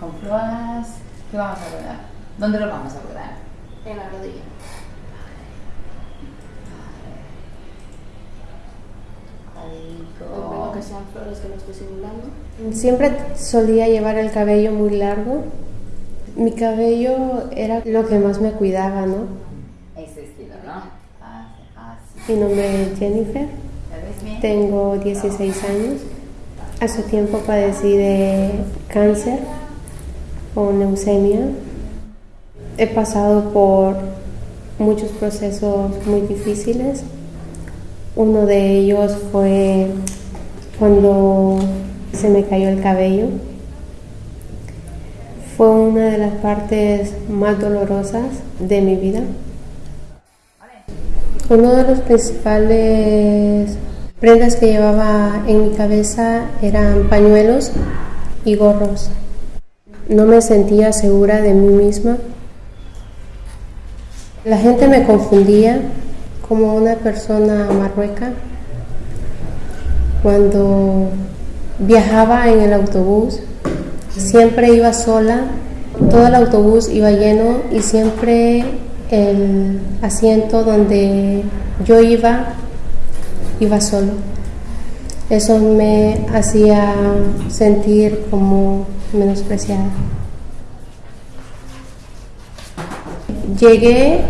con flores. ¿Qué vamos a cuidar? ¿Dónde lo vamos a cuidar? En la rodilla. Bueno, que sean flores que no estoy simulando. Siempre solía llevar el cabello muy largo. Mi cabello era lo que más me cuidaba, ¿no? Ese estilo, ¿no? Mi nombre es Jennifer, tengo 16 años. Hace tiempo padecí de cáncer o leucemia. He pasado por muchos procesos muy difíciles. Uno de ellos fue cuando se me cayó el cabello. Fue una de las partes más dolorosas de mi vida. Uno de los principales prendas que llevaba en mi cabeza eran pañuelos y gorros. No me sentía segura de mí misma. La gente me confundía como una persona marrueca. Cuando viajaba en el autobús, siempre iba sola, todo el autobús iba lleno y siempre el asiento donde yo iba iba solo. Eso me hacía sentir como menospreciada. Llegué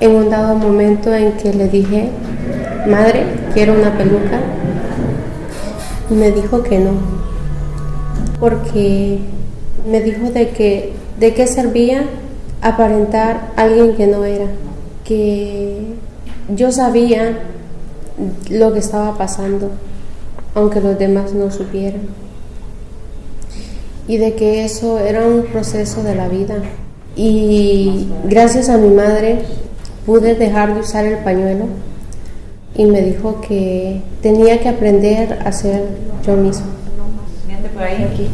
en un dado momento en que le dije, madre, quiero una peluca. Me dijo que no, porque me dijo de que de qué servía aparentar a alguien que no era, que yo sabía lo que estaba pasando, aunque los demás no supieran, y de que eso era un proceso de la vida. Y gracias a mi madre pude dejar de usar el pañuelo y me dijo que tenía que aprender a ser yo misma. Miente por ahí. Aquí.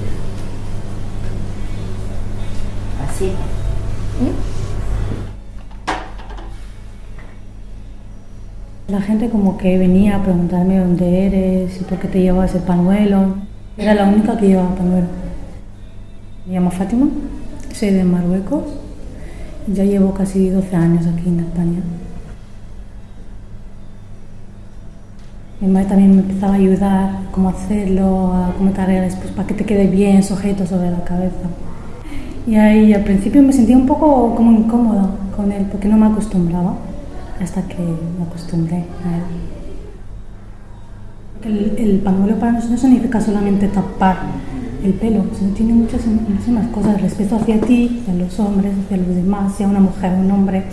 Así. La gente como que venía a preguntarme dónde eres y por qué te llevabas el pañuelo. Era la única que llevaba pañuelo. Me llamo Fátima, soy de Marruecos. Ya llevo casi 12 años aquí en España. Mi madre también me empezaba a ayudar cómo hacerlo, a cómo te arreglas, pues para que te quede bien sujeto sobre la cabeza. Y ahí al principio me sentía un poco como incómoda con él porque no me acostumbraba hasta que me acostumbré a él. El, el pañuelo para nosotros no significa solamente tapar el pelo, sino tiene muchas, muchísimas cosas, respeto hacia ti, hacia los hombres, hacia los demás, sea una mujer o un hombre.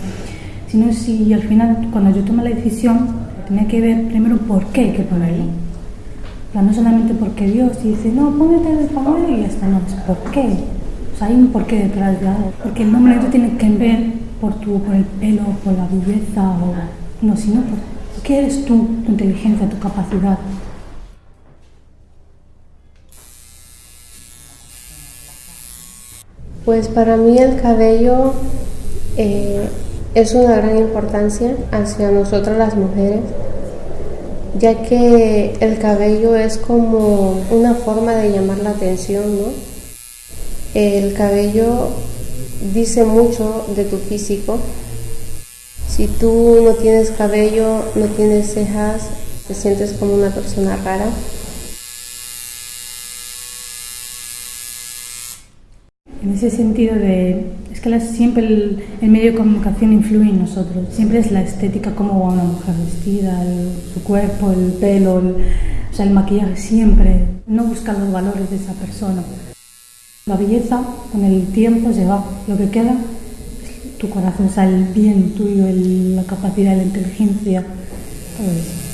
Sino si al final, cuando yo tomé la decisión, tenía que ver primero por qué hay que ponerlo. No solamente porque Dios dice, no, póngete el pañuelo y ya está, no, por qué. O sea, hay un porqué detrás de algo. Porque el hombre no tiene que ver por, tu, por el pelo, por la belleza, o, no, sino por qué eres tú, tu inteligencia, tu capacidad. Pues para mí el cabello eh, es una gran importancia hacia nosotras las mujeres, ya que el cabello es como una forma de llamar la atención, ¿no? El cabello dice mucho de tu físico. Si tú no tienes cabello, no tienes cejas, te sientes como una persona rara. En ese sentido de, es que siempre el, medio de comunicación influye en nosotros, siempre es la estética, cómo va una mujer vestida, el- su cuerpo, el pelo, el, o sea, el maquillaje, siempre, no buscar los valores de esa persona. La belleza con el tiempo se va, lo que queda es tu corazón, o sea, el bien tuyo, la capacidad, la inteligencia, todo eso.